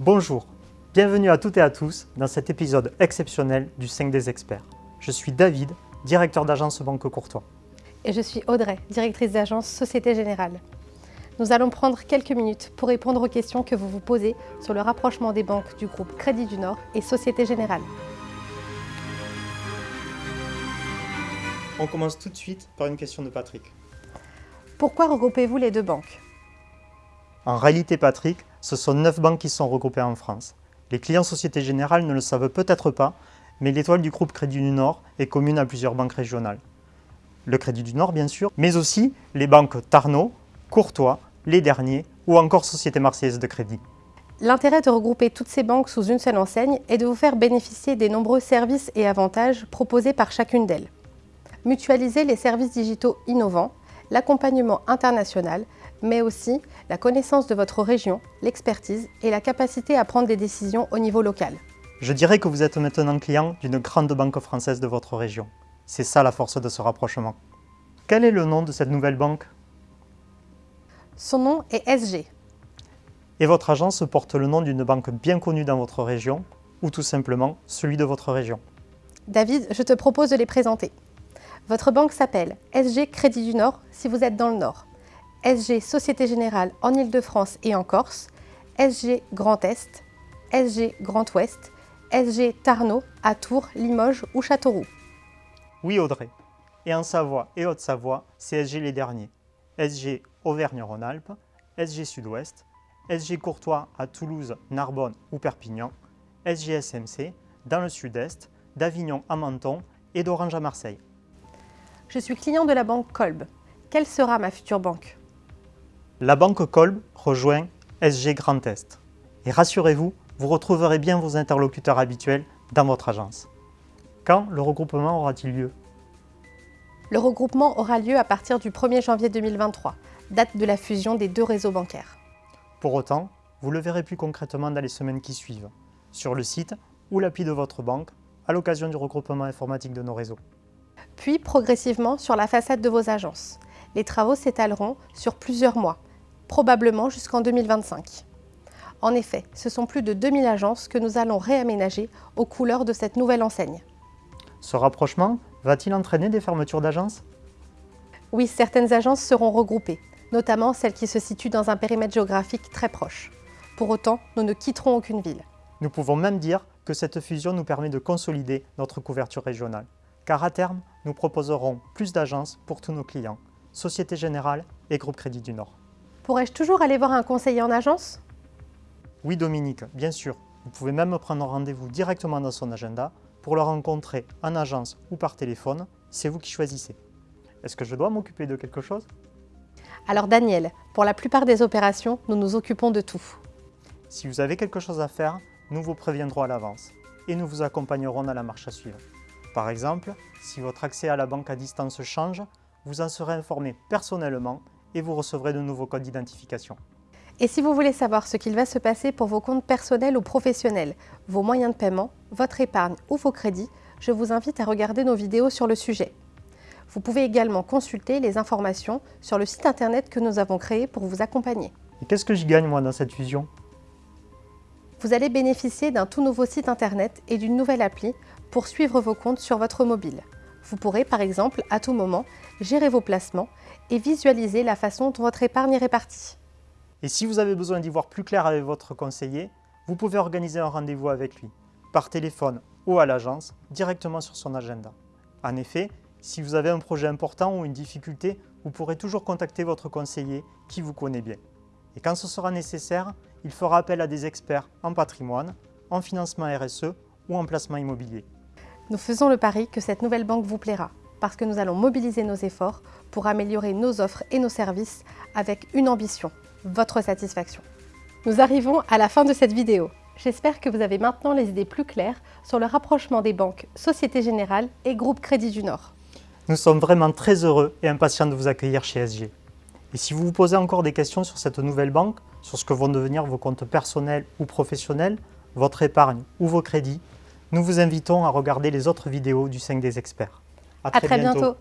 Bonjour, bienvenue à toutes et à tous dans cet épisode exceptionnel du 5 des experts. Je suis David, directeur d'agence Banque Courtois. Et je suis Audrey, directrice d'agence Société Générale. Nous allons prendre quelques minutes pour répondre aux questions que vous vous posez sur le rapprochement des banques du groupe Crédit du Nord et Société Générale. On commence tout de suite par une question de Patrick. Pourquoi regroupez-vous les deux banques? En réalité, Patrick, ce sont 9 banques qui sont regroupées en France. Les clients Société Générale ne le savent peut-être pas, mais l'étoile du groupe Crédit du Nord est commune à plusieurs banques régionales. Le Crédit du Nord, bien sûr, mais aussi les banques Tarnot, Courtois, Les Derniers ou encore Société Marseillaise de Crédit. L'intérêt de regrouper toutes ces banques sous une seule enseigne est de vous faire bénéficier des nombreux services et avantages proposés par chacune d'elles. Mutualiser les services digitaux innovants, l'accompagnement international, mais aussi la connaissance de votre région, l'expertise et la capacité à prendre des décisions au niveau local. Je dirais que vous êtes maintenant client d'une grande banque française de votre région. C'est ça la force de ce rapprochement. Quel est le nom de cette nouvelle banque? Son nom est SG. Et votre agence porte le nom d'une banque bien connue dans votre région ou tout simplement celui de votre région? David, je te propose de les présenter. Votre banque s'appelle SG Crédit du Nord si vous êtes dans le Nord. SG Société Générale en Ile-de-France et en Corse, SG Grand Est, SG Grand Ouest, SG Tarnot à Tours, Limoges ou Châteauroux. Oui Audrey. Et en Savoie et Haute-Savoie, c'est SG les derniers. SG Auvergne-Rhône-Alpes, SG Sud-Ouest, SG Courtois à Toulouse, Narbonne ou Perpignan, SG SMC dans le Sud-Est, d'Avignon à Menton et d'Orange à Marseille. Je suis client de la banque Kolb. Quelle sera ma future banque? La banque Kolb rejoint SG Grand Est. Et rassurez-vous, vous retrouverez bien vos interlocuteurs habituels dans votre agence. Quand le regroupement aura-t-il lieu? Le regroupement aura lieu à partir du 1er janvier 2023, date de la fusion des deux réseaux bancaires. Pour autant, vous le verrez plus concrètement dans les semaines qui suivent, sur le site ou l'appli de votre banque, à l'occasion du regroupement informatique de nos réseaux. Puis progressivement sur la façade de vos agences. Les travaux s'étaleront sur plusieurs mois, probablement jusqu'en 2025. En effet, ce sont plus de 2000 agences que nous allons réaménager aux couleurs de cette nouvelle enseigne. Ce rapprochement va-t-il entraîner des fermetures d'agences? Oui, certaines agences seront regroupées, notamment celles qui se situent dans un périmètre géographique très proche. Pour autant, nous ne quitterons aucune ville. Nous pouvons même dire que cette fusion nous permet de consolider notre couverture régionale, car à terme, nous proposerons plus d'agences pour tous nos clients, Société Générale et Groupe Crédit du Nord. Pourrais-je toujours aller voir un conseiller en agence? Oui Dominique, bien sûr. Vous pouvez même prendre rendez-vous directement dans son agenda pour le rencontrer en agence ou par téléphone. C'est vous qui choisissez. Est-ce que je dois m'occuper de quelque chose? Alors Daniel, pour la plupart des opérations, nous nous occupons de tout. Si vous avez quelque chose à faire, nous vous préviendrons à l'avance et nous vous accompagnerons dans la marche à suivre. Par exemple, si votre accès à la banque à distance change, vous en serez informé personnellement et vous recevrez de nouveaux codes d'identification. Et si vous voulez savoir ce qu'il va se passer pour vos comptes personnels ou professionnels, vos moyens de paiement, votre épargne ou vos crédits, je vous invite à regarder nos vidéos sur le sujet. Vous pouvez également consulter les informations sur le site internet que nous avons créé pour vous accompagner. Et qu'est-ce que j'y gagne moi dans cette fusion? Vous allez bénéficier d'un tout nouveau site internet et d'une nouvelle appli pour suivre vos comptes sur votre mobile. Vous pourrez par exemple à tout moment gérer vos placements et visualiser la façon dont votre épargne est répartie. Et si vous avez besoin d'y voir plus clair avec votre conseiller, vous pouvez organiser un rendez-vous avec lui, par téléphone ou à l'agence, directement sur son agenda. En effet, si vous avez un projet important ou une difficulté, vous pourrez toujours contacter votre conseiller qui vous connaît bien. Et quand ce sera nécessaire, il fera appel à des experts en patrimoine, en financement RSE ou en placement immobilier. Nous faisons le pari que cette nouvelle banque vous plaira parce que nous allons mobiliser nos efforts pour améliorer nos offres et nos services avec une ambition, votre satisfaction. Nous arrivons à la fin de cette vidéo. J'espère que vous avez maintenant les idées plus claires sur le rapprochement des banques Société Générale et Groupe Crédit du Nord. Nous sommes vraiment très heureux et impatients de vous accueillir chez SG. Et si vous vous posez encore des questions sur cette nouvelle banque, sur ce que vont devenir vos comptes personnels ou professionnels, votre épargne ou vos crédits, nous vous invitons à regarder les autres vidéos du 5 des experts. À très, bientôt.